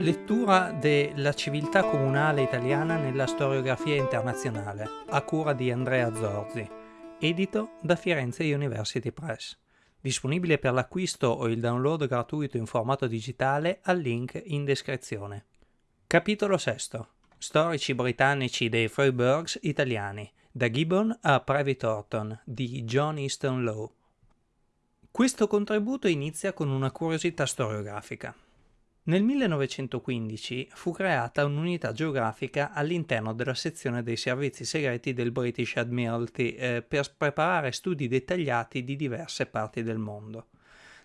Lettura della civiltà comunale italiana nella storiografia internazionale, a cura di Andrea Zorzi, edito da Firenze University Press. Disponibile per l'acquisto o il download gratuito in formato digitale al link in descrizione. Capitolo VI. Storici britannici dei Freiburgs italiani, da Gibbon a Private Orton, di John Easton Lowe. Questo contributo inizia con una curiosità storiografica. Nel 1915 fu creata un'unità geografica all'interno della sezione dei servizi segreti del British Admiralty eh, per preparare studi dettagliati di diverse parti del mondo.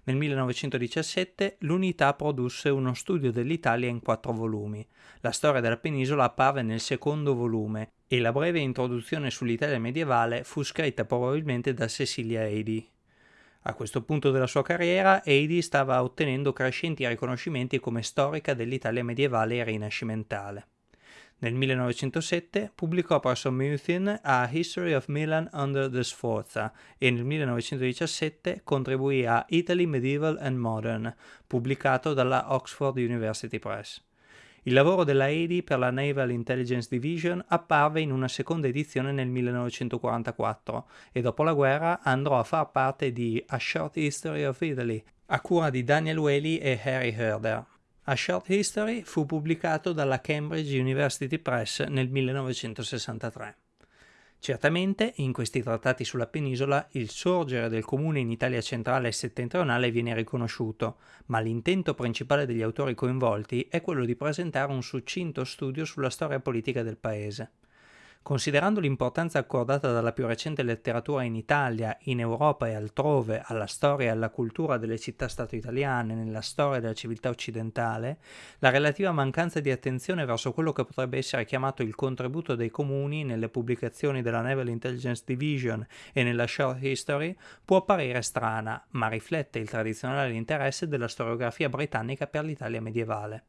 Nel 1917 l'unità produsse uno studio dell'Italia in quattro volumi. La storia della penisola apparve nel secondo volume e la breve introduzione sull'Italia medievale fu scritta probabilmente da Cecilia Eddy. A questo punto della sua carriera, Heidi stava ottenendo crescenti riconoscimenti come storica dell'Italia medievale e rinascimentale. Nel 1907 pubblicò presso Muthin A History of Milan under the Sforza e nel 1917 contribuì a Italy Medieval and Modern, pubblicato dalla Oxford University Press. Il lavoro della EDI per la Naval Intelligence Division apparve in una seconda edizione nel 1944 e dopo la guerra andrò a far parte di A Short History of Italy, a cura di Daniel Whaley e Harry Herder. A Short History fu pubblicato dalla Cambridge University Press nel 1963. Certamente, in questi trattati sulla penisola, il sorgere del comune in Italia centrale e settentrionale viene riconosciuto, ma l'intento principale degli autori coinvolti è quello di presentare un succinto studio sulla storia politica del paese. Considerando l'importanza accordata dalla più recente letteratura in Italia, in Europa e altrove alla storia e alla cultura delle città-stato italiane nella storia della civiltà occidentale, la relativa mancanza di attenzione verso quello che potrebbe essere chiamato il contributo dei comuni nelle pubblicazioni della Naval Intelligence Division e nella Short History può apparire strana, ma riflette il tradizionale interesse della storiografia britannica per l'Italia medievale.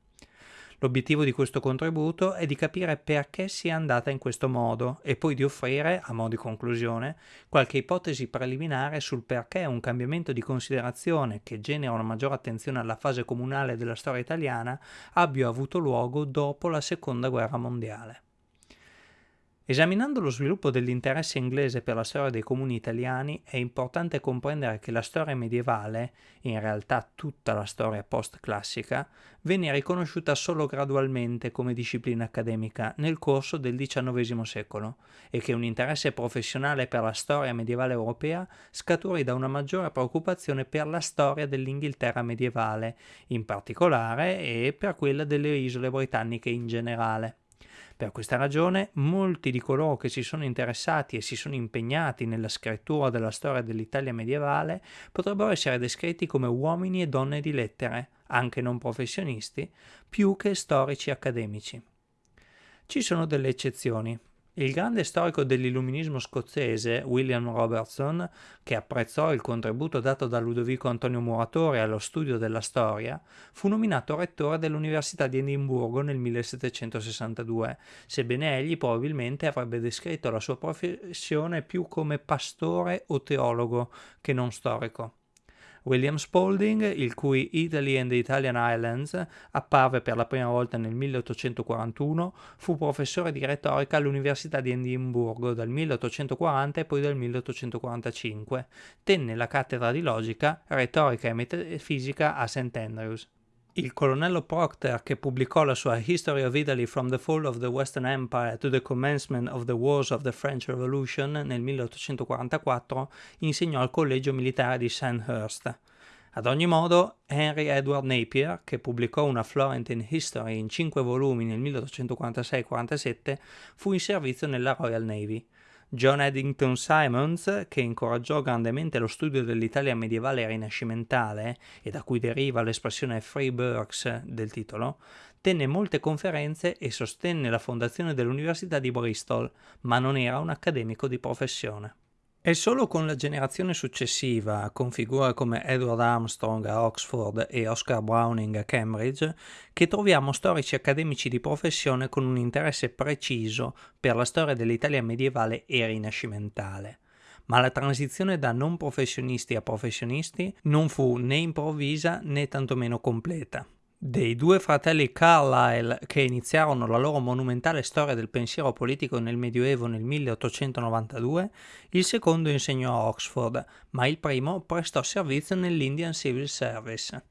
L'obiettivo di questo contributo è di capire perché sia andata in questo modo e poi di offrire, a mo' di conclusione, qualche ipotesi preliminare sul perché un cambiamento di considerazione che genera una maggiore attenzione alla fase comunale della storia italiana abbia avuto luogo dopo la Seconda Guerra Mondiale. Esaminando lo sviluppo dell'interesse inglese per la storia dei comuni italiani è importante comprendere che la storia medievale, in realtà tutta la storia post-classica, venne riconosciuta solo gradualmente come disciplina accademica nel corso del XIX secolo e che un interesse professionale per la storia medievale europea scaturì da una maggiore preoccupazione per la storia dell'Inghilterra medievale, in particolare, e per quella delle isole britanniche in generale. Per questa ragione molti di coloro che si sono interessati e si sono impegnati nella scrittura della storia dell'Italia medievale potrebbero essere descritti come uomini e donne di lettere, anche non professionisti, più che storici accademici. Ci sono delle eccezioni. Il grande storico dell'illuminismo scozzese, William Robertson, che apprezzò il contributo dato da Ludovico Antonio Muratore allo studio della storia, fu nominato rettore dell'Università di Edimburgo nel 1762, sebbene egli probabilmente avrebbe descritto la sua professione più come pastore o teologo che non storico. William Spalding, il cui Italy and the Italian Islands apparve per la prima volta nel 1841, fu professore di retorica all'Università di Edimburgo dal 1840 e poi dal 1845. Tenne la cattedra di logica, retorica e metafisica a St. Andrews. Il colonnello Procter, che pubblicò la sua History of Italy from the Fall of the Western Empire to the Commencement of the Wars of the French Revolution nel 1844, insegnò al collegio militare di Sandhurst. Ad ogni modo, Henry Edward Napier, che pubblicò una Florentine History in cinque volumi nel 1846-47, fu in servizio nella Royal Navy. John Eddington Simons, che incoraggiò grandemente lo studio dell'Italia medievale e rinascimentale, e da cui deriva l'espressione Free Burks del titolo, tenne molte conferenze e sostenne la fondazione dell'Università di Bristol, ma non era un accademico di professione. È solo con la generazione successiva, con figure come Edward Armstrong a Oxford e Oscar Browning a Cambridge, che troviamo storici accademici di professione con un interesse preciso per la storia dell'Italia medievale e rinascimentale. Ma la transizione da non professionisti a professionisti non fu né improvvisa né tantomeno completa. Dei due fratelli Carlyle che iniziarono la loro monumentale storia del pensiero politico nel Medioevo nel 1892, il secondo insegnò a Oxford, ma il primo prestò servizio nell'Indian Civil Service.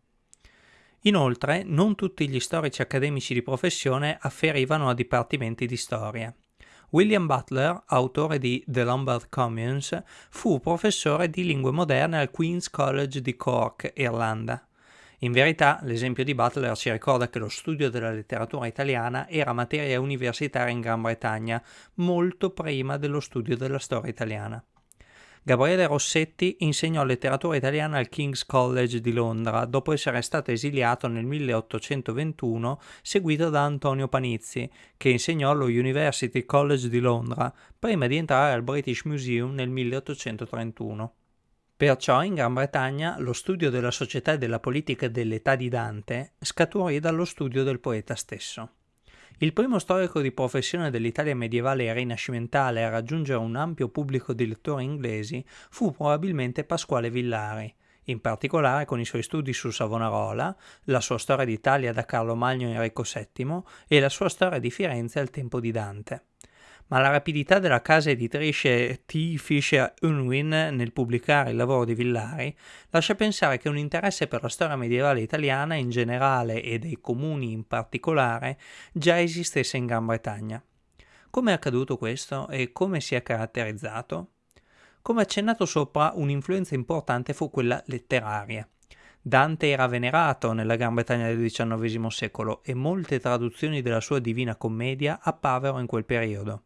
Inoltre, non tutti gli storici accademici di professione afferivano a dipartimenti di storia. William Butler, autore di The Lombard Communes, fu professore di lingue moderne al Queen's College di Cork, Irlanda. In verità, l'esempio di Butler ci ricorda che lo studio della letteratura italiana era materia universitaria in Gran Bretagna molto prima dello studio della storia italiana. Gabriele Rossetti insegnò letteratura italiana al King's College di Londra dopo essere stato esiliato nel 1821 seguito da Antonio Panizzi, che insegnò allo University College di Londra prima di entrare al British Museum nel 1831. Perciò in Gran Bretagna lo studio della società e della politica dell'età di Dante scaturì dallo studio del poeta stesso. Il primo storico di professione dell'Italia medievale e rinascimentale a raggiungere un ampio pubblico di lettori inglesi fu probabilmente Pasquale Villari, in particolare con i suoi studi su Savonarola, la sua storia d'Italia da Carlo Magno e Enrico VII e la sua storia di Firenze al tempo di Dante ma la rapidità della casa editrice T. Fisher Unwin nel pubblicare il lavoro di Villari lascia pensare che un interesse per la storia medievale italiana in generale e dei comuni in particolare già esistesse in Gran Bretagna. Come è accaduto questo e come si è caratterizzato? Come accennato sopra, un'influenza importante fu quella letteraria. Dante era venerato nella Gran Bretagna del XIX secolo e molte traduzioni della sua Divina Commedia apparvero in quel periodo.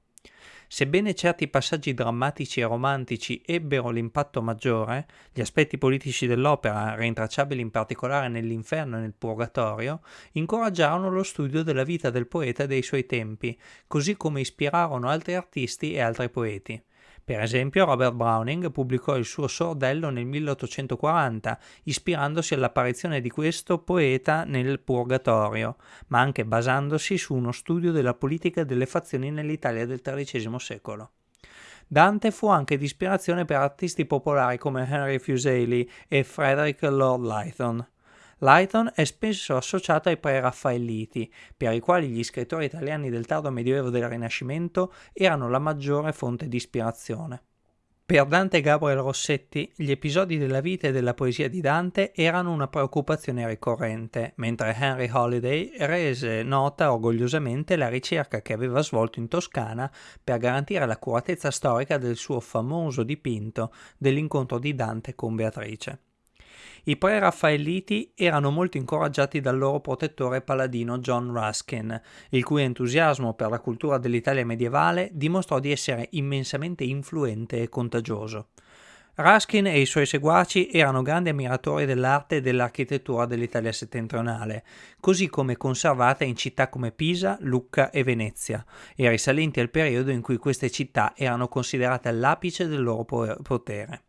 Sebbene certi passaggi drammatici e romantici ebbero l'impatto maggiore, gli aspetti politici dell'opera, rintracciabili in particolare nell'inferno e nel purgatorio, incoraggiarono lo studio della vita del poeta e dei suoi tempi, così come ispirarono altri artisti e altri poeti. Per esempio, Robert Browning pubblicò il suo Sordello nel 1840, ispirandosi all'apparizione di questo poeta nel Purgatorio, ma anche basandosi su uno studio della politica delle fazioni nell'Italia del XIII secolo. Dante fu anche di ispirazione per artisti popolari come Henry Fuseli e Frederick Lord Lytton. Lighton è spesso associato ai pre-raffaelliti, per i quali gli scrittori italiani del tardo medioevo del Rinascimento erano la maggiore fonte di ispirazione. Per Dante Gabriel Rossetti, gli episodi della vita e della poesia di Dante erano una preoccupazione ricorrente, mentre Henry Holiday rese nota orgogliosamente la ricerca che aveva svolto in Toscana per garantire l'accuratezza storica del suo famoso dipinto dell'incontro di Dante con Beatrice. I pre-raffaelliti erano molto incoraggiati dal loro protettore paladino John Ruskin, il cui entusiasmo per la cultura dell'Italia medievale dimostrò di essere immensamente influente e contagioso. Ruskin e i suoi seguaci erano grandi ammiratori dell'arte e dell'architettura dell'Italia settentrionale, così come conservata in città come Pisa, Lucca e Venezia, e risalenti al periodo in cui queste città erano considerate all'apice del loro potere.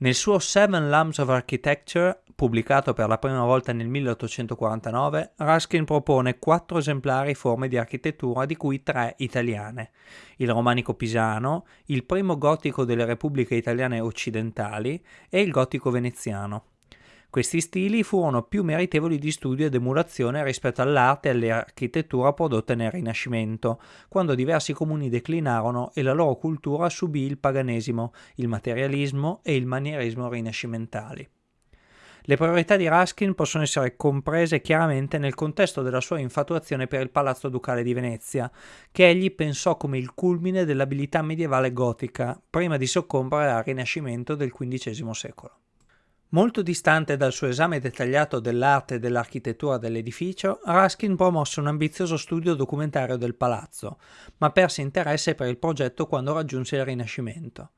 Nel suo Seven Lambs of Architecture, pubblicato per la prima volta nel 1849, Ruskin propone quattro esemplari forme di architettura, di cui tre italiane: il romanico pisano, il primo gotico delle repubbliche italiane occidentali e il gotico veneziano. Questi stili furono più meritevoli di studio ed emulazione rispetto all'arte e all'architettura prodotte nel Rinascimento, quando diversi comuni declinarono e la loro cultura subì il paganesimo, il materialismo e il manierismo rinascimentali. Le priorità di Ruskin possono essere comprese chiaramente nel contesto della sua infatuazione per il Palazzo Ducale di Venezia, che egli pensò come il culmine dell'abilità medievale gotica, prima di soccombere al Rinascimento del XV secolo. Molto distante dal suo esame dettagliato dell'arte e dell'architettura dell'edificio, Ruskin promosse un ambizioso studio documentario del palazzo, ma perse interesse per il progetto quando raggiunse il Rinascimento.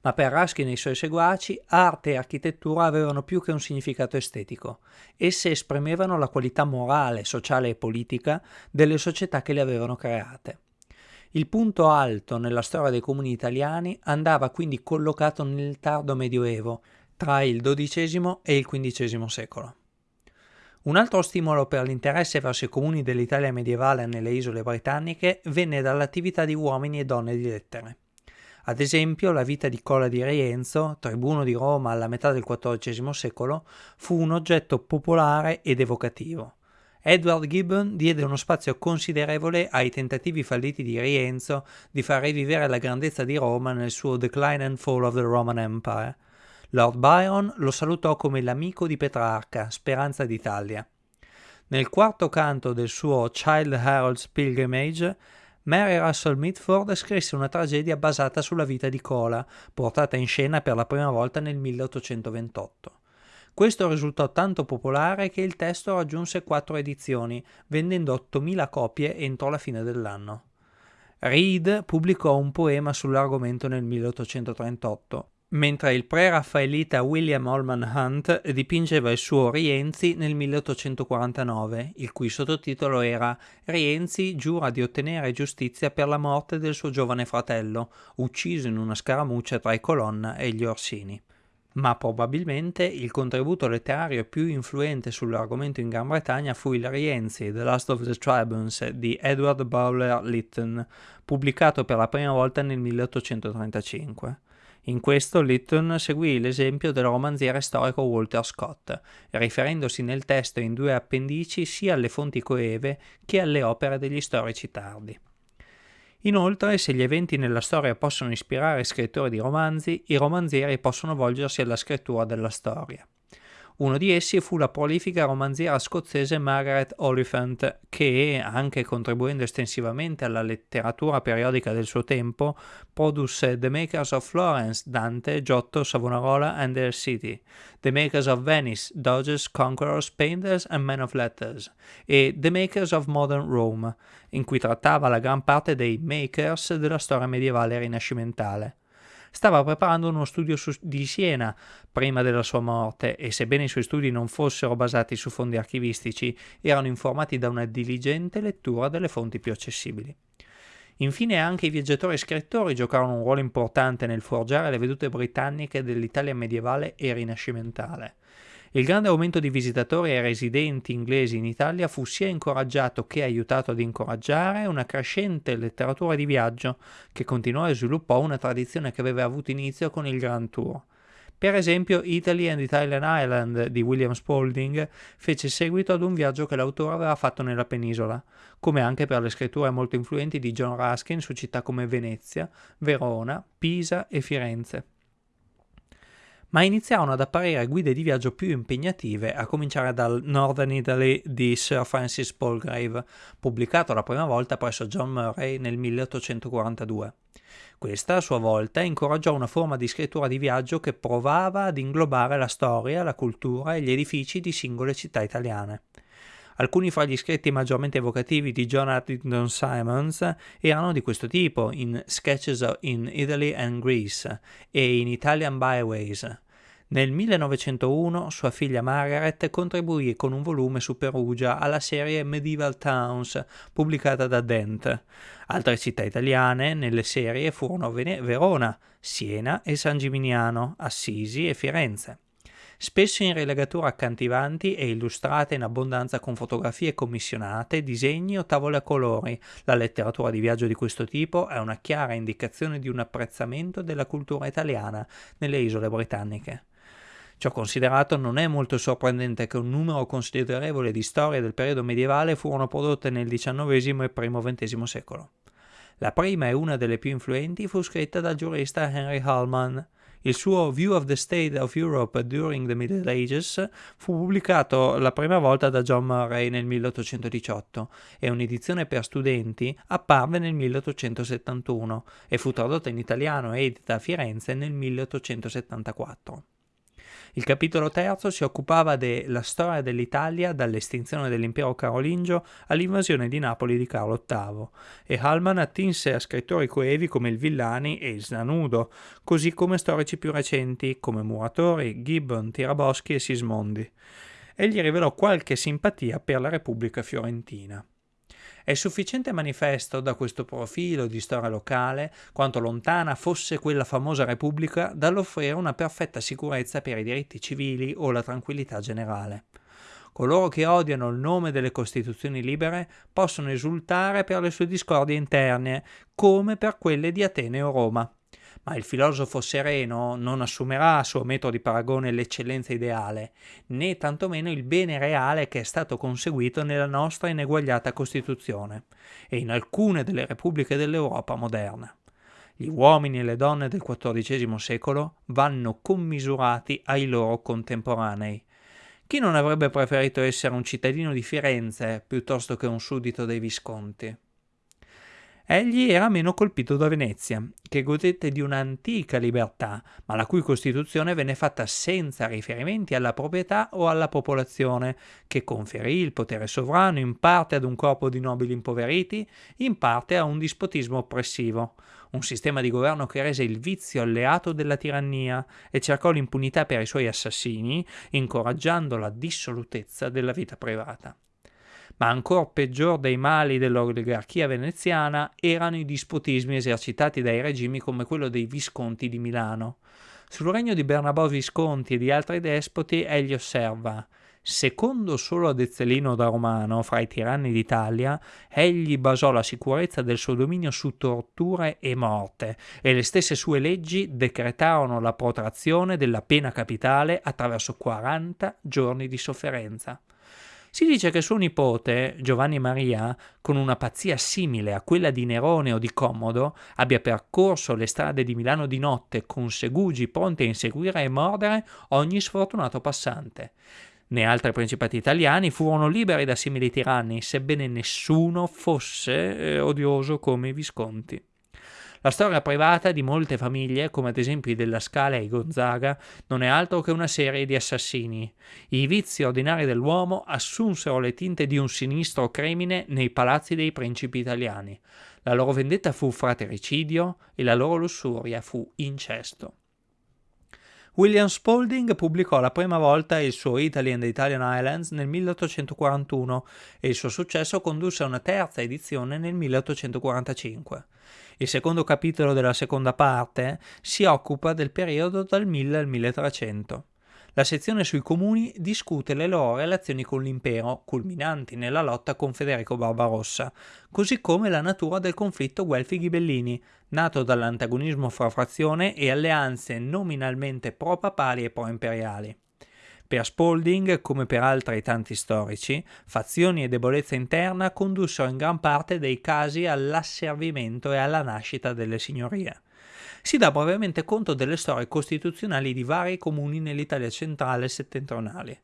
Ma per Ruskin e i suoi seguaci, arte e architettura avevano più che un significato estetico. Esse esprimevano la qualità morale, sociale e politica delle società che le avevano create. Il punto alto nella storia dei comuni italiani andava quindi collocato nel tardo Medioevo, tra il XII e il XV secolo. Un altro stimolo per l'interesse verso i comuni dell'Italia medievale nelle isole britanniche venne dall'attività di uomini e donne di lettere. Ad esempio, la vita di Cola di Rienzo, tribuno di Roma alla metà del XIV secolo, fu un oggetto popolare ed evocativo. Edward Gibbon diede uno spazio considerevole ai tentativi falliti di Rienzo di far rivivere la grandezza di Roma nel suo Decline and Fall of the Roman Empire. Lord Byron lo salutò come l'amico di Petrarca, speranza d'Italia. Nel quarto canto del suo Child Harold's Pilgrimage, Mary Russell Mitford scrisse una tragedia basata sulla vita di Cola, portata in scena per la prima volta nel 1828. Questo risultò tanto popolare che il testo raggiunse quattro edizioni, vendendo 8.000 copie entro la fine dell'anno. Reed pubblicò un poema sull'argomento nel 1838, mentre il pre-raffaelita William Holman Hunt dipingeva il suo Rienzi nel 1849, il cui sottotitolo era Rienzi giura di ottenere giustizia per la morte del suo giovane fratello, ucciso in una scaramuccia tra i Colonna e gli Orsini ma probabilmente il contributo letterario più influente sull'argomento in Gran Bretagna fu il Rienzi, The Last of the Tribunes di Edward Bowler Lytton, pubblicato per la prima volta nel 1835. In questo Lytton seguì l'esempio del romanziere storico Walter Scott, riferendosi nel testo in due appendici sia alle fonti coeve che alle opere degli storici tardi. Inoltre, se gli eventi nella storia possono ispirare scrittori di romanzi, i romanzieri possono volgersi alla scrittura della storia. Uno di essi fu la prolifica romanziera scozzese Margaret Oliphant, che, anche contribuendo estensivamente alla letteratura periodica del suo tempo, produsse The Makers of Florence, Dante, Giotto, Savonarola and their City, The Makers of Venice, Dodgers, Conquerors, Painters and Men of Letters, e The Makers of Modern Rome, in cui trattava la gran parte dei makers della storia medievale rinascimentale stava preparando uno studio su, di Siena prima della sua morte e sebbene i suoi studi non fossero basati su fondi archivistici, erano informati da una diligente lettura delle fonti più accessibili. Infine anche i viaggiatori e scrittori giocarono un ruolo importante nel forgiare le vedute britanniche dell'Italia medievale e rinascimentale. Il grande aumento di visitatori e residenti inglesi in Italia fu sia incoraggiato che aiutato ad incoraggiare una crescente letteratura di viaggio che continuò e sviluppò una tradizione che aveva avuto inizio con il Grand Tour. Per esempio, Italy and Italian Island di William Spalding fece seguito ad un viaggio che l'autore aveva fatto nella penisola, come anche per le scritture molto influenti di John Ruskin su città come Venezia, Verona, Pisa e Firenze ma iniziarono ad apparire guide di viaggio più impegnative, a cominciare dal Northern Italy di Sir Francis Palgrave, pubblicato la prima volta presso John Murray nel 1842. Questa, a sua volta, incoraggiò una forma di scrittura di viaggio che provava ad inglobare la storia, la cultura e gli edifici di singole città italiane. Alcuni fra gli scritti maggiormente evocativi di John Addington Simons erano di questo tipo, in Sketches in Italy and Greece e in Italian Byways. Nel 1901 sua figlia Margaret contribuì con un volume su Perugia alla serie Medieval Towns pubblicata da Dent. Altre città italiane nelle serie furono Verona, Siena e San Gimignano, Assisi e Firenze spesso in rilegature accattivanti e illustrate in abbondanza con fotografie commissionate, disegni o tavole a colori. La letteratura di viaggio di questo tipo è una chiara indicazione di un apprezzamento della cultura italiana nelle isole britanniche. Ciò considerato, non è molto sorprendente che un numero considerevole di storie del periodo medievale furono prodotte nel XIX e primo XX secolo. La prima e una delle più influenti fu scritta dal giurista Henry Hallman, il suo View of the State of Europe During the Middle Ages fu pubblicato la prima volta da John Murray nel 1818 e un'edizione per studenti apparve nel 1871 e fu tradotta in italiano e edita a Firenze nel 1874. Il capitolo terzo si occupava della storia dell'Italia dall'estinzione dell'impero carolingio all'invasione di Napoli di Carlo VIII e Hallman attinse a scrittori coevi come il Villani e il Snanudo, così come storici più recenti come Muratori, Gibbon, Tiraboschi e Sismondi. Egli rivelò qualche simpatia per la Repubblica fiorentina. È sufficiente manifesto da questo profilo di storia locale quanto lontana fosse quella famosa Repubblica dall'offrire una perfetta sicurezza per i diritti civili o la tranquillità generale. Coloro che odiano il nome delle Costituzioni libere possono esultare per le sue discordie interne, come per quelle di Atene o Roma ma il filosofo sereno non assumerà a suo metro di paragone l'eccellenza ideale, né tantomeno il bene reale che è stato conseguito nella nostra ineguagliata Costituzione e in alcune delle repubbliche dell'Europa moderna. Gli uomini e le donne del XIV secolo vanno commisurati ai loro contemporanei. Chi non avrebbe preferito essere un cittadino di Firenze piuttosto che un suddito dei Visconti? Egli era meno colpito da Venezia, che godette di un'antica libertà, ma la cui costituzione venne fatta senza riferimenti alla proprietà o alla popolazione, che conferì il potere sovrano in parte ad un corpo di nobili impoveriti, in parte a un dispotismo oppressivo, un sistema di governo che rese il vizio alleato della tirannia e cercò l'impunità per i suoi assassini, incoraggiando la dissolutezza della vita privata ma ancor peggior dei mali dell'oligarchia veneziana erano i dispotismi esercitati dai regimi come quello dei Visconti di Milano. Sul regno di Bernabò Visconti e di altri despoti egli osserva Secondo solo ad Ezzelino da Romano, fra i tiranni d'Italia, egli basò la sicurezza del suo dominio su torture e morte, e le stesse sue leggi decretarono la protrazione della pena capitale attraverso 40 giorni di sofferenza. Si dice che suo nipote, Giovanni Maria, con una pazzia simile a quella di Nerone o di Commodo, abbia percorso le strade di Milano di notte con segugi pronti a inseguire e mordere ogni sfortunato passante. Né altri principati italiani furono liberi da simili tiranni, sebbene nessuno fosse eh, odioso come i Visconti. La storia privata di molte famiglie, come ad esempio i della Scala e i Gonzaga, non è altro che una serie di assassini. I vizi ordinari dell'uomo assunsero le tinte di un sinistro crimine nei palazzi dei principi italiani. La loro vendetta fu fratricidio e la loro lussuria fu incesto. William Spalding pubblicò la prima volta il suo Italy and the Italian Islands nel 1841 e il suo successo condusse a una terza edizione nel 1845. Il secondo capitolo della seconda parte si occupa del periodo dal 1000 al 1300. La sezione sui comuni discute le loro relazioni con l'impero, culminanti nella lotta con Federico Barbarossa, così come la natura del conflitto Guelfi-Ghibellini, nato dall'antagonismo fra frazione e alleanze nominalmente pro-papali e pro-imperiali. Per Spalding, come per altri tanti storici, fazioni e debolezza interna condussero in gran parte dei casi all'asservimento e alla nascita delle signorie. Si dà brevemente conto delle storie costituzionali di vari comuni nell'Italia centrale e settentrionale.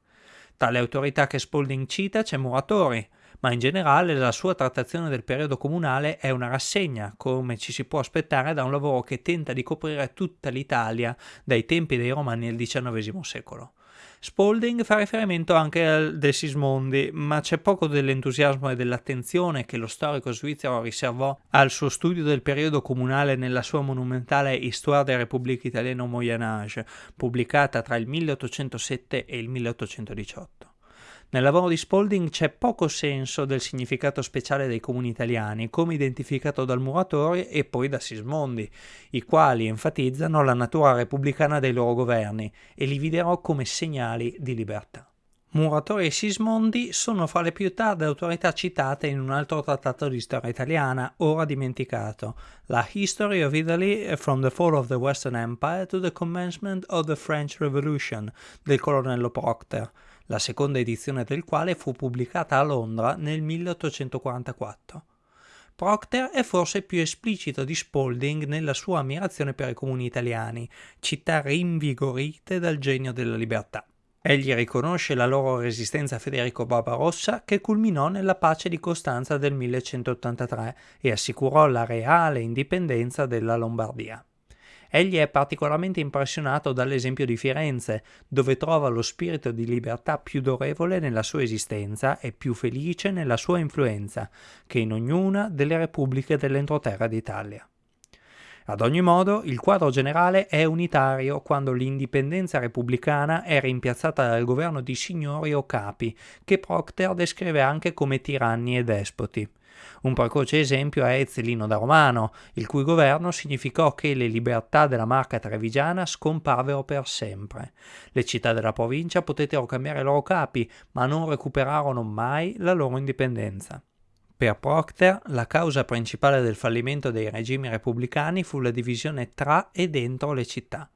Tra le autorità che Spalding cita c'è Muratori, ma in generale la sua trattazione del periodo comunale è una rassegna, come ci si può aspettare da un lavoro che tenta di coprire tutta l'Italia dai tempi dei Romani al XIX secolo. Spalding fa riferimento anche al De Sismondi, ma c'è poco dell'entusiasmo e dell'attenzione che lo storico svizzero riservò al suo studio del periodo comunale nella sua monumentale Histoire des Républiques italiennes au Moyen Âge, pubblicata tra il 1807 e il 1818. Nel lavoro di Spalding c'è poco senso del significato speciale dei comuni italiani, come identificato dal Muratori e poi da Sismondi, i quali enfatizzano la natura repubblicana dei loro governi e li videro come segnali di libertà. Muratori e Sismondi sono fra le più tarde autorità citate in un altro trattato di storia italiana, ora dimenticato, la History of Italy from the Fall of the Western Empire to the Commencement of the French Revolution del colonnello Procter, la seconda edizione del quale fu pubblicata a Londra nel 1844. Procter è forse più esplicito di Spalding nella sua ammirazione per i comuni italiani, città rinvigorite dal genio della libertà. Egli riconosce la loro resistenza a Federico Barbarossa che culminò nella pace di Costanza del 1183 e assicurò la reale indipendenza della Lombardia. Egli è particolarmente impressionato dall'esempio di Firenze, dove trova lo spirito di libertà più durevole nella sua esistenza e più felice nella sua influenza, che in ognuna delle repubbliche dell'entroterra d'Italia. Ad ogni modo, il quadro generale è unitario quando l'indipendenza repubblicana è rimpiazzata dal governo di signori o capi, che Procter descrive anche come tiranni e despoti. Un precoce esempio è Ezzelino da Romano, il cui governo significò che le libertà della marca trevigiana scomparvero per sempre. Le città della provincia potettero cambiare i loro capi, ma non recuperarono mai la loro indipendenza. Per Procter, la causa principale del fallimento dei regimi repubblicani fu la divisione tra e dentro le città.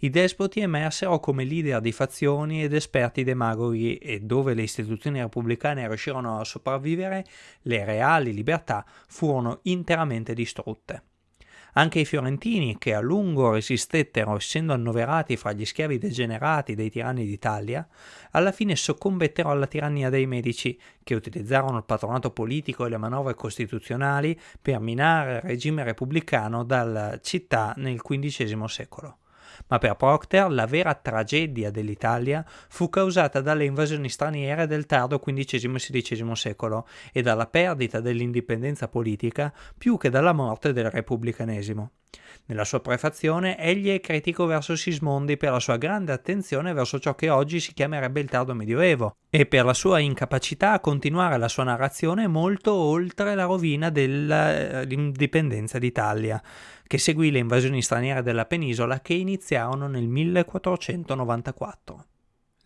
I despoti emersero come leader di fazioni ed esperti demagoghi e dove le istituzioni repubblicane riuscirono a sopravvivere, le reali libertà furono interamente distrutte. Anche i fiorentini, che a lungo resistettero essendo annoverati fra gli schiavi degenerati dei tiranni d'Italia, alla fine soccombettero alla tirannia dei medici, che utilizzarono il patronato politico e le manovre costituzionali per minare il regime repubblicano dalla città nel XV secolo ma per Procter la vera tragedia dell'Italia fu causata dalle invasioni straniere del tardo XV e XVI secolo e dalla perdita dell'indipendenza politica più che dalla morte del repubblicanesimo. Nella sua prefazione egli è critico verso Sismondi per la sua grande attenzione verso ciò che oggi si chiamerebbe il tardo medioevo e per la sua incapacità a continuare la sua narrazione molto oltre la rovina dell'indipendenza d'Italia, che seguì le invasioni straniere della penisola che iniziarono nel 1494.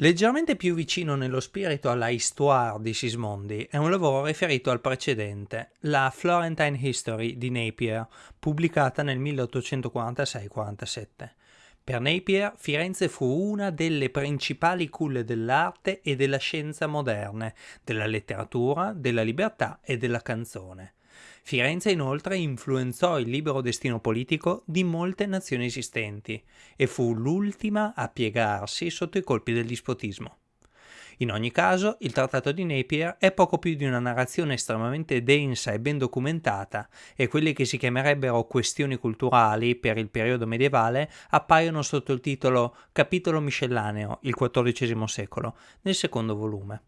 Leggermente più vicino nello spirito alla Histoire di Sismondi è un lavoro riferito al precedente, la Florentine History di Napier, pubblicata nel 1846-47. Per Napier, Firenze fu una delle principali culle dell'arte e della scienza moderne, della letteratura, della libertà e della canzone. Firenze inoltre influenzò il libero destino politico di molte nazioni esistenti e fu l'ultima a piegarsi sotto i colpi del dispotismo. In ogni caso, il Trattato di Napier è poco più di una narrazione estremamente densa e ben documentata e quelle che si chiamerebbero questioni culturali per il periodo medievale appaiono sotto il titolo Capitolo miscellaneo, il XIV secolo, nel secondo volume.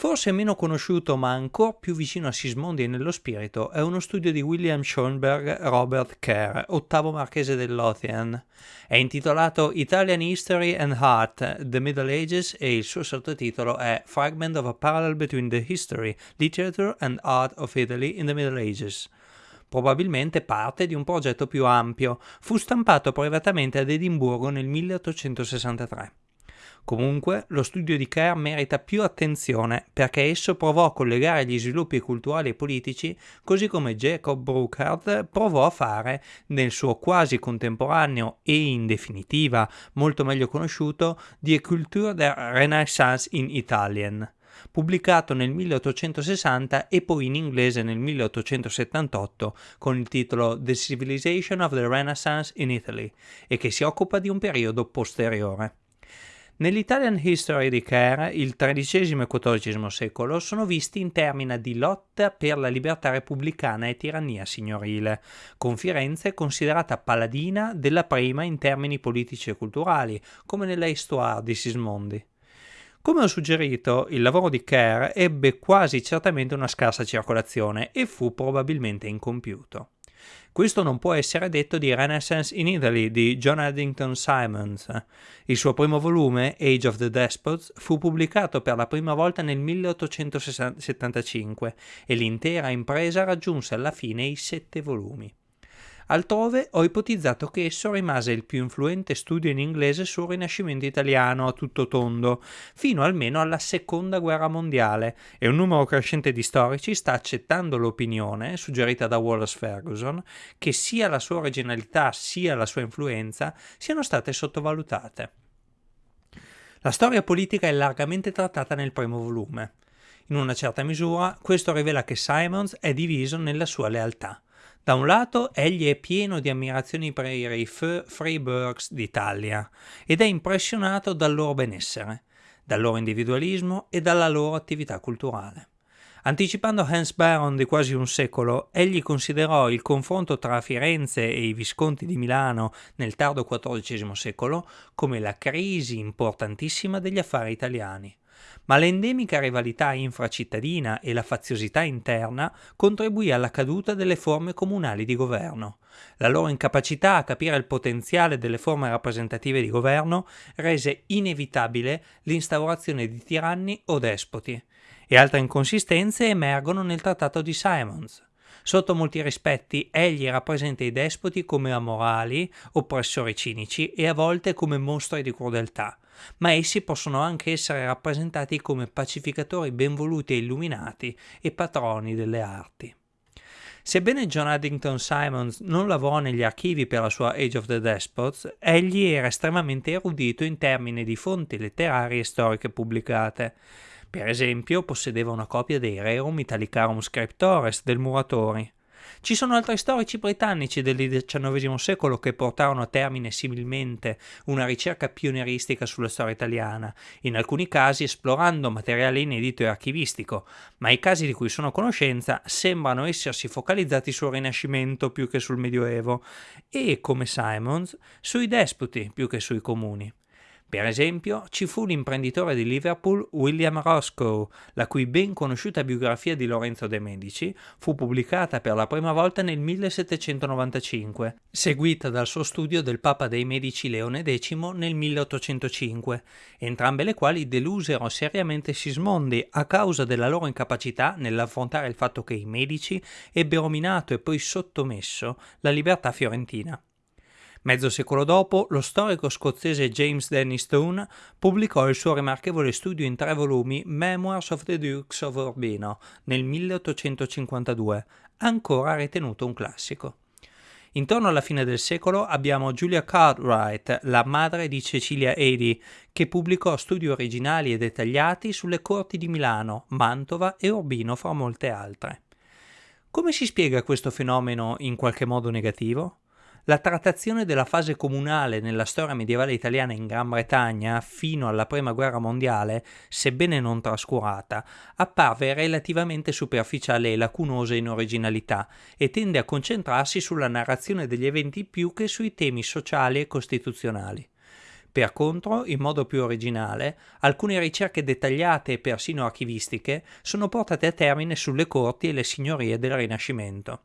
Forse meno conosciuto ma ancora più vicino a Sismondi e nello spirito è uno studio di William Schoenberg Robert Kerr, ottavo marchese del Lothian. È intitolato Italian History and Art, The Middle Ages e il suo sottotitolo è Fragment of a Parallel Between the History, Literature and Art of Italy in the Middle Ages probabilmente parte di un progetto più ampio, fu stampato privatamente ad Edimburgo nel 1863. Comunque, lo studio di Kerr merita più attenzione perché esso provò a collegare gli sviluppi culturali e politici così come Jacob Burckhardt provò a fare nel suo quasi contemporaneo e in definitiva molto meglio conosciuto Die Kultur der Renaissance in Italien pubblicato nel 1860 e poi in inglese nel 1878 con il titolo The Civilization of the Renaissance in Italy e che si occupa di un periodo posteriore. Nell'Italian History di Kerr, il XIII e XIV secolo sono visti in termini di lotta per la libertà repubblicana e tirannia signorile, con Firenze considerata paladina della prima in termini politici e culturali, come nella Histoire di Sismondi. Come ho suggerito, il lavoro di Kerr ebbe quasi certamente una scarsa circolazione e fu probabilmente incompiuto. Questo non può essere detto di Renaissance in Italy di John Addington Simons. Il suo primo volume, Age of the Despots, fu pubblicato per la prima volta nel 1875 e l'intera impresa raggiunse alla fine i sette volumi. Altrove ho ipotizzato che esso rimase il più influente studio in inglese sul Rinascimento italiano a tutto tondo, fino almeno alla Seconda Guerra Mondiale, e un numero crescente di storici sta accettando l'opinione, suggerita da Wallace Ferguson, che sia la sua originalità sia la sua influenza siano state sottovalutate. La storia politica è largamente trattata nel primo volume. In una certa misura, questo rivela che Simons è diviso nella sua lealtà. Da un lato egli è pieno di ammirazioni per i Freiburgs d'Italia ed è impressionato dal loro benessere, dal loro individualismo e dalla loro attività culturale. Anticipando Hans Baron di quasi un secolo, egli considerò il confronto tra Firenze e i Visconti di Milano nel tardo XIV secolo come la crisi importantissima degli affari italiani ma l'endemica rivalità infracittadina e la faziosità interna contribuì alla caduta delle forme comunali di governo. La loro incapacità a capire il potenziale delle forme rappresentative di governo rese inevitabile l'instaurazione di tiranni o despoti, e altre inconsistenze emergono nel trattato di Simons. Sotto molti rispetti egli rappresenta i despoti come amorali, oppressori cinici e a volte come mostri di crudeltà, ma essi possono anche essere rappresentati come pacificatori benvoluti e illuminati e patroni delle arti. Sebbene John Addington Simons non lavorò negli archivi per la sua Age of the Despots, egli era estremamente erudito in termini di fonti letterarie e storiche pubblicate. Per esempio, possedeva una copia dei Rerum Italicarum Scriptores del Muratori. Ci sono altri storici britannici del XIX secolo che portarono a termine similmente una ricerca pionieristica sulla storia italiana, in alcuni casi esplorando materiale inedito e archivistico, ma i casi di cui sono a conoscenza sembrano essersi focalizzati sul Rinascimento più che sul Medioevo e, come Simons, sui despoti più che sui comuni. Per esempio, ci fu l'imprenditore di Liverpool William Roscoe, la cui ben conosciuta biografia di Lorenzo de' Medici fu pubblicata per la prima volta nel 1795, seguita dal suo studio del Papa dei Medici Leone X nel 1805, entrambe le quali delusero seriamente Sismondi a causa della loro incapacità nell'affrontare il fatto che i Medici ebbero minato e poi sottomesso la libertà fiorentina. Mezzo secolo dopo, lo storico scozzese James Dennis Stone pubblicò il suo rimarchevole studio in tre volumi Memoirs of the Dukes of Urbino nel 1852, ancora ritenuto un classico. Intorno alla fine del secolo abbiamo Julia Cartwright, la madre di Cecilia Edi, che pubblicò studi originali e dettagliati sulle corti di Milano, Mantova e Urbino, fra molte altre. Come si spiega questo fenomeno in qualche modo negativo? La trattazione della fase comunale nella storia medievale italiana in Gran Bretagna fino alla Prima Guerra Mondiale, sebbene non trascurata, apparve relativamente superficiale e lacunosa in originalità e tende a concentrarsi sulla narrazione degli eventi più che sui temi sociali e costituzionali. Per contro, in modo più originale, alcune ricerche dettagliate e persino archivistiche sono portate a termine sulle corti e le signorie del Rinascimento.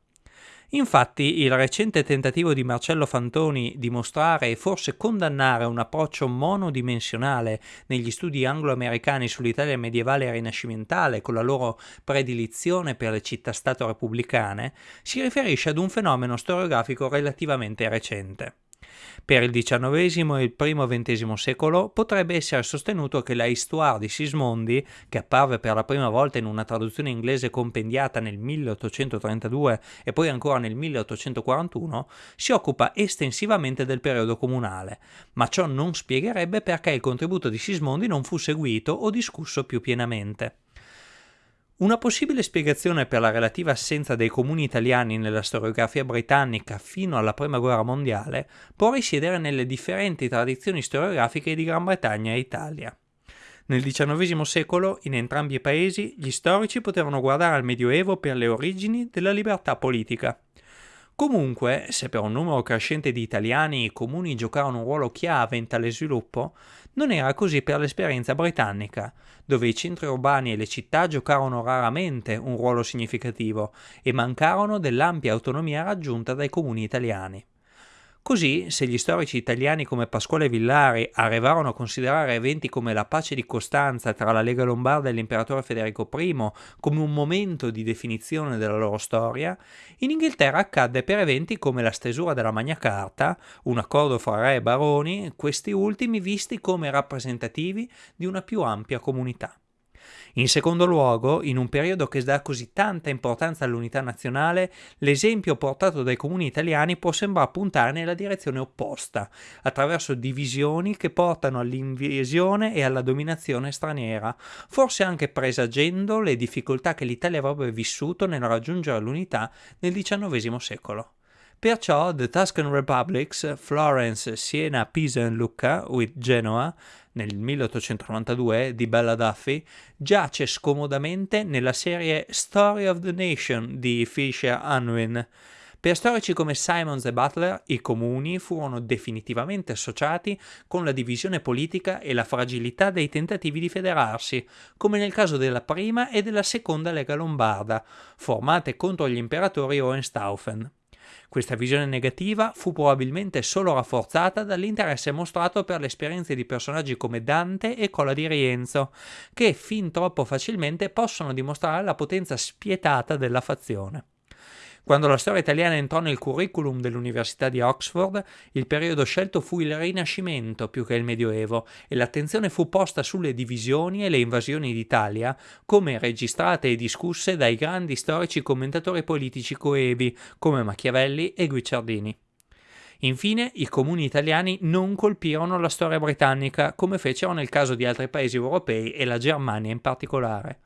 Infatti il recente tentativo di Marcello Fantoni di mostrare e forse condannare un approccio monodimensionale negli studi anglo-americani sull'Italia medievale e rinascimentale con la loro predilizione per le città-stato repubblicane si riferisce ad un fenomeno storiografico relativamente recente. Per il XIX e il primo XX secolo potrebbe essere sostenuto che la Histoire di Sismondi, che apparve per la prima volta in una traduzione inglese compendiata nel 1832 e poi ancora nel 1841, si occupa estensivamente del periodo comunale, ma ciò non spiegherebbe perché il contributo di Sismondi non fu seguito o discusso più pienamente. Una possibile spiegazione per la relativa assenza dei comuni italiani nella storiografia britannica fino alla Prima Guerra Mondiale può risiedere nelle differenti tradizioni storiografiche di Gran Bretagna e Italia. Nel XIX secolo, in entrambi i paesi, gli storici potevano guardare al Medioevo per le origini della libertà politica. Comunque, se per un numero crescente di italiani i comuni giocarono un ruolo chiave in tale sviluppo, non era così per l'esperienza britannica, dove i centri urbani e le città giocarono raramente un ruolo significativo e mancarono dell'ampia autonomia raggiunta dai comuni italiani. Così, se gli storici italiani come Pasquale Villari arrivarono a considerare eventi come la pace di Costanza tra la Lega Lombarda e l'imperatore Federico I come un momento di definizione della loro storia, in Inghilterra accadde per eventi come la stesura della Magna Carta, un accordo fra re e baroni, questi ultimi visti come rappresentativi di una più ampia comunità. In secondo luogo, in un periodo che dà così tanta importanza all'unità nazionale, l'esempio portato dai comuni italiani può sembrare puntare nella direzione opposta, attraverso divisioni che portano all'invasione e alla dominazione straniera, forse anche presagendo le difficoltà che l'Italia avrebbe vissuto nel raggiungere l'unità nel XIX secolo. Perciò The Tuscan Republics, Florence, Siena, Pisa e Lucca, with Genoa, nel 1892 di Bella Duffy, giace scomodamente nella serie Story of the Nation di Fisher Unwin. Per storici come Simons e Butler, i comuni furono definitivamente associati con la divisione politica e la fragilità dei tentativi di federarsi, come nel caso della prima e della seconda Lega Lombarda, formate contro gli imperatori Hohenstaufen. Questa visione negativa fu probabilmente solo rafforzata dall'interesse mostrato per le esperienze di personaggi come Dante e Cola di Rienzo, che fin troppo facilmente possono dimostrare la potenza spietata della fazione. Quando la storia italiana entrò nel curriculum dell'Università di Oxford, il periodo scelto fu il Rinascimento più che il Medioevo e l'attenzione fu posta sulle divisioni e le invasioni d'Italia, come registrate e discusse dai grandi storici commentatori politici coevi come Machiavelli e Guicciardini. Infine, i comuni italiani non colpirono la storia britannica come fecero nel caso di altri paesi europei e la Germania in particolare.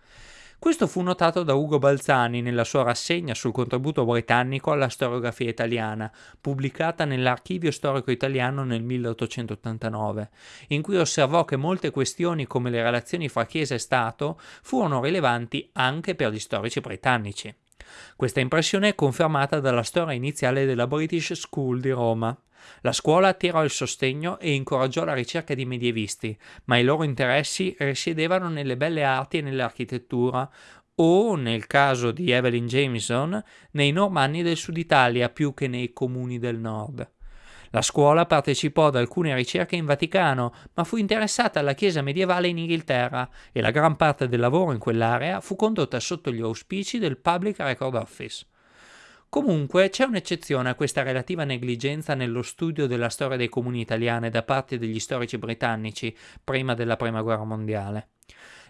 Questo fu notato da Ugo Balzani nella sua rassegna sul contributo britannico alla storiografia italiana, pubblicata nell'Archivio storico italiano nel 1889, in cui osservò che molte questioni come le relazioni fra Chiesa e Stato furono rilevanti anche per gli storici britannici. Questa impressione è confermata dalla storia iniziale della British School di Roma. La scuola attirò il sostegno e incoraggiò la ricerca di medievisti, ma i loro interessi risiedevano nelle belle arti e nell'architettura, o, nel caso di Evelyn Jameson, nei normanni del sud Italia più che nei comuni del nord. La scuola partecipò ad alcune ricerche in Vaticano, ma fu interessata alla Chiesa medievale in Inghilterra e la gran parte del lavoro in quell'area fu condotta sotto gli auspici del Public Record Office. Comunque c'è un'eccezione a questa relativa negligenza nello studio della storia dei comuni italiane da parte degli storici britannici prima della Prima Guerra Mondiale.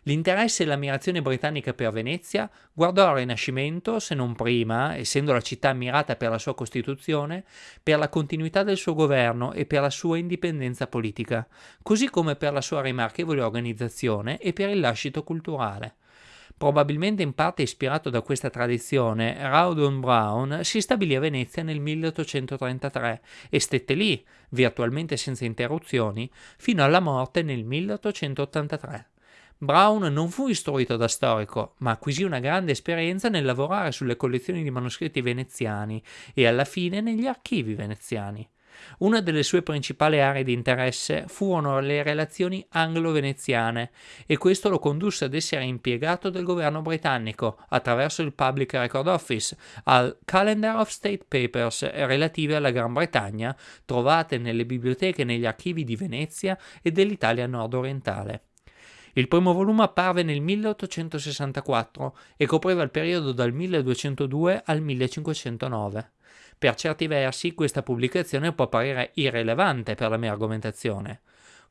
L'interesse e l'ammirazione britannica per Venezia guardò al Rinascimento, se non prima, essendo la città ammirata per la sua Costituzione, per la continuità del suo governo e per la sua indipendenza politica, così come per la sua rimarchevole organizzazione e per il lascito culturale. Probabilmente in parte ispirato da questa tradizione, Rawdon Brown si stabilì a Venezia nel 1833 e stette lì, virtualmente senza interruzioni, fino alla morte nel 1883. Brown non fu istruito da storico, ma acquisì una grande esperienza nel lavorare sulle collezioni di manoscritti veneziani e alla fine negli archivi veneziani. Una delle sue principali aree di interesse furono le relazioni anglo-veneziane e questo lo condusse ad essere impiegato del governo britannico attraverso il Public Record Office al Calendar of State Papers relative alla Gran Bretagna trovate nelle biblioteche e negli archivi di Venezia e dell'Italia nord-orientale. Il primo volume apparve nel 1864 e copriva il periodo dal 1202 al 1509. Per certi versi questa pubblicazione può apparire irrilevante per la mia argomentazione.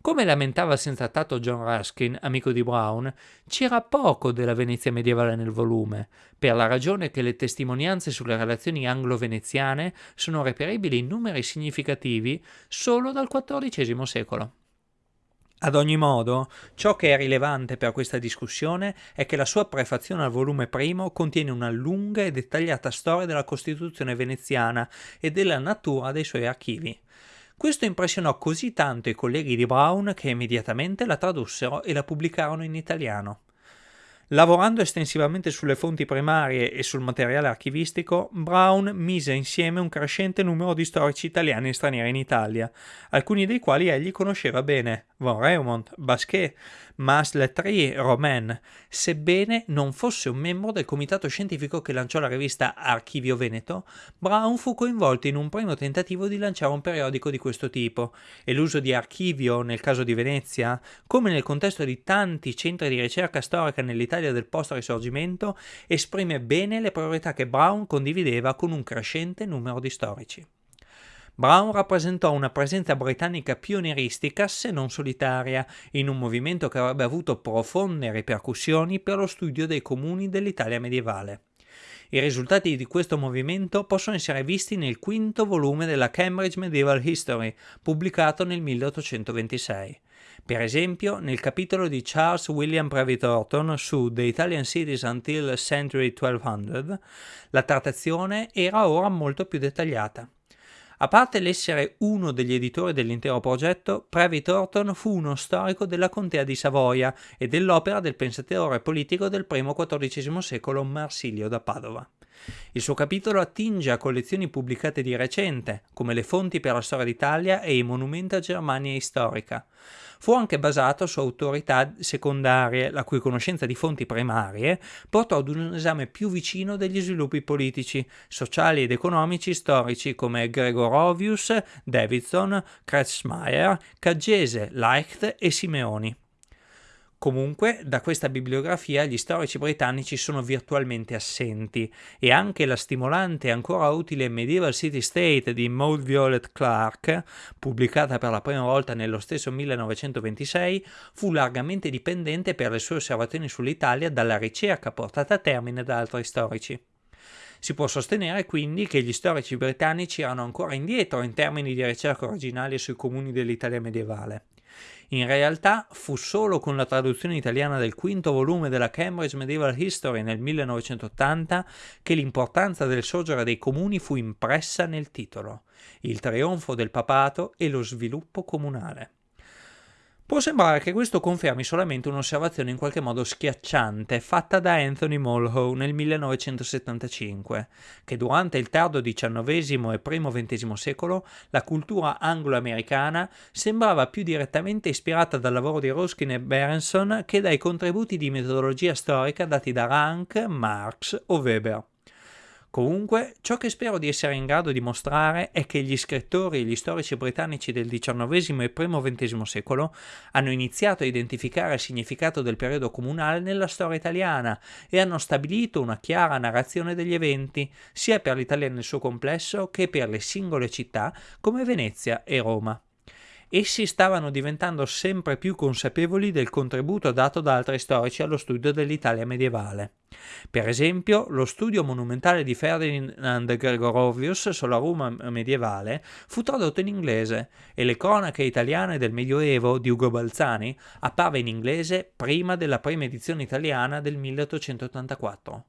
Come lamentava senza tatto John Ruskin, amico di Brown, c'era poco della Venezia medievale nel volume, per la ragione che le testimonianze sulle relazioni anglo-veneziane sono reperibili in numeri significativi solo dal XIV secolo. Ad ogni modo, ciò che è rilevante per questa discussione è che la sua prefazione al volume primo contiene una lunga e dettagliata storia della Costituzione veneziana e della natura dei suoi archivi. Questo impressionò così tanto i colleghi di Brown che immediatamente la tradussero e la pubblicarono in italiano. Lavorando estensivamente sulle fonti primarie e sul materiale archivistico, Brown mise insieme un crescente numero di storici italiani e stranieri in Italia, alcuni dei quali egli conosceva bene, von Reumont, Basquet, Mas Lettrier, Romain, sebbene non fosse un membro del comitato scientifico che lanciò la rivista Archivio Veneto, Brown fu coinvolto in un primo tentativo di lanciare un periodico di questo tipo, e l'uso di archivio nel caso di Venezia, come nel contesto di tanti centri di ricerca storica nell'Italia del post-risorgimento, esprime bene le priorità che Brown condivideva con un crescente numero di storici. Brown rappresentò una presenza britannica pionieristica, se non solitaria, in un movimento che avrebbe avuto profonde ripercussioni per lo studio dei comuni dell'Italia medievale. I risultati di questo movimento possono essere visti nel quinto volume della Cambridge Medieval History, pubblicato nel 1826. Per esempio, nel capitolo di Charles William Brevi Thornton su The Italian Cities Until Century 1200, la trattazione era ora molto più dettagliata. A parte l'essere uno degli editori dell'intero progetto, Previ Thornton fu uno storico della contea di Savoia e dell'opera del pensatore politico del primo XIV secolo Marsilio da Padova. Il suo capitolo attinge a collezioni pubblicate di recente, come le fonti per la storia d'Italia e i monumenti a Germania storica. Fu anche basato su autorità secondarie, la cui conoscenza di fonti primarie portò ad un esame più vicino degli sviluppi politici, sociali ed economici storici come Gregorovius, Davidson, Kretzmeier, Caggese, Leicht e Simeoni. Comunque, da questa bibliografia gli storici britannici sono virtualmente assenti e anche la stimolante e ancora utile Medieval City State di Maud Violet Clark, pubblicata per la prima volta nello stesso 1926, fu largamente dipendente per le sue osservazioni sull'Italia dalla ricerca portata a termine da altri storici. Si può sostenere quindi che gli storici britannici erano ancora indietro in termini di ricerca originali sui comuni dell'Italia medievale. In realtà fu solo con la traduzione italiana del quinto volume della Cambridge Medieval History nel 1980 che l'importanza del sorgere dei comuni fu impressa nel titolo, il trionfo del papato e lo sviluppo comunale. Può sembrare che questo confermi solamente un'osservazione in qualche modo schiacciante fatta da Anthony Mulhowe nel 1975, che durante il tardo XIX e primo XX secolo la cultura anglo-americana sembrava più direttamente ispirata dal lavoro di Ruskin e Berenson che dai contributi di metodologia storica dati da Rank, Marx o Weber. Comunque, ciò che spero di essere in grado di mostrare è che gli scrittori e gli storici britannici del XIX e primo XX secolo hanno iniziato a identificare il significato del periodo comunale nella storia italiana e hanno stabilito una chiara narrazione degli eventi, sia per l'Italia nel suo complesso che per le singole città come Venezia e Roma essi stavano diventando sempre più consapevoli del contributo dato da altri storici allo studio dell'Italia medievale. Per esempio, lo studio monumentale di Ferdinand Gregorovius sulla Roma medievale fu tradotto in inglese e le cronache italiane del Medioevo di Ugo Balzani apparve in inglese prima della prima edizione italiana del 1884.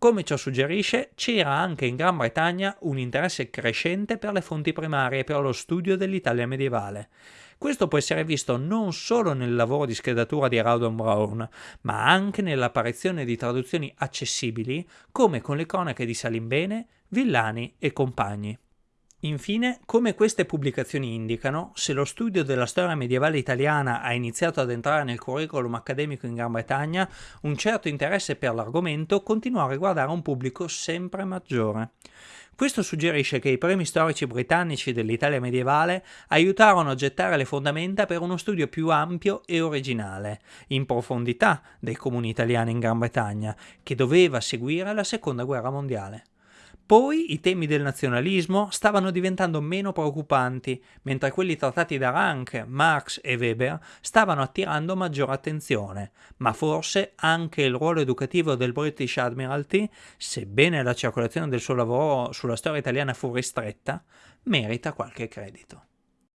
Come ciò suggerisce, c'era anche in Gran Bretagna un interesse crescente per le fonti primarie e per lo studio dell'Italia medievale. Questo può essere visto non solo nel lavoro di schedatura di Rawdon Brown, ma anche nell'apparizione di traduzioni accessibili, come con le cronache di Salimbene, Villani e compagni. Infine, come queste pubblicazioni indicano, se lo studio della storia medievale italiana ha iniziato ad entrare nel curriculum accademico in Gran Bretagna, un certo interesse per l'argomento continua a riguardare un pubblico sempre maggiore. Questo suggerisce che i primi storici britannici dell'Italia medievale aiutarono a gettare le fondamenta per uno studio più ampio e originale, in profondità, dei comuni italiani in Gran Bretagna, che doveva seguire la Seconda Guerra Mondiale. Poi i temi del nazionalismo stavano diventando meno preoccupanti, mentre quelli trattati da Rank, Marx e Weber stavano attirando maggiore attenzione, ma forse anche il ruolo educativo del British Admiralty, sebbene la circolazione del suo lavoro sulla storia italiana fu ristretta, merita qualche credito.